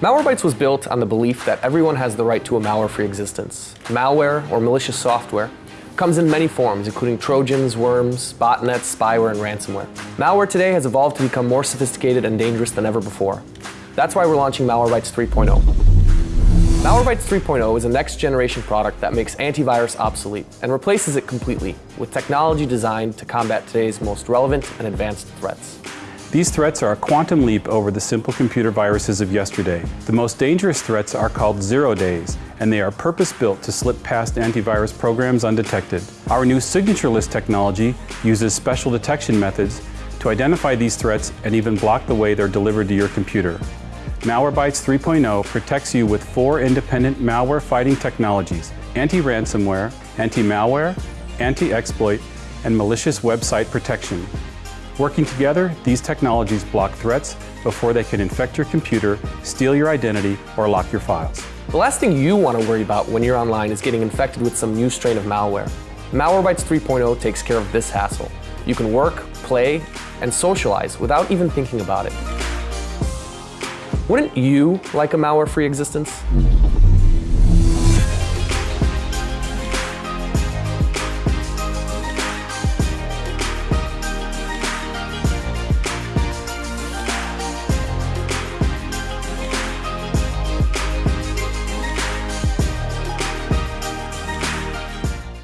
Malwarebytes was built on the belief that everyone has the right to a malware-free existence. Malware, or malicious software, comes in many forms, including trojans, worms, botnets, spyware, and ransomware. Malware today has evolved to become more sophisticated and dangerous than ever before. That's why we're launching Malwarebytes 3.0. Malwarebytes 3.0 is a next-generation product that makes antivirus obsolete and replaces it completely with technology designed to combat today's most relevant and advanced threats. These threats are a quantum leap over the simple computer viruses of yesterday. The most dangerous threats are called zero days, and they are purpose-built to slip past antivirus programs undetected. Our new signatureless technology uses special detection methods to identify these threats and even block the way they're delivered to your computer. Malwarebytes 3.0 protects you with four independent malware-fighting technologies, anti-ransomware, anti-malware, anti-exploit, and malicious website protection. Working together, these technologies block threats before they can infect your computer, steal your identity, or lock your files. The last thing you want to worry about when you're online is getting infected with some new strain of malware. Malwarebytes 3.0 takes care of this hassle. You can work, play, and socialize without even thinking about it. Wouldn't you like a malware-free existence?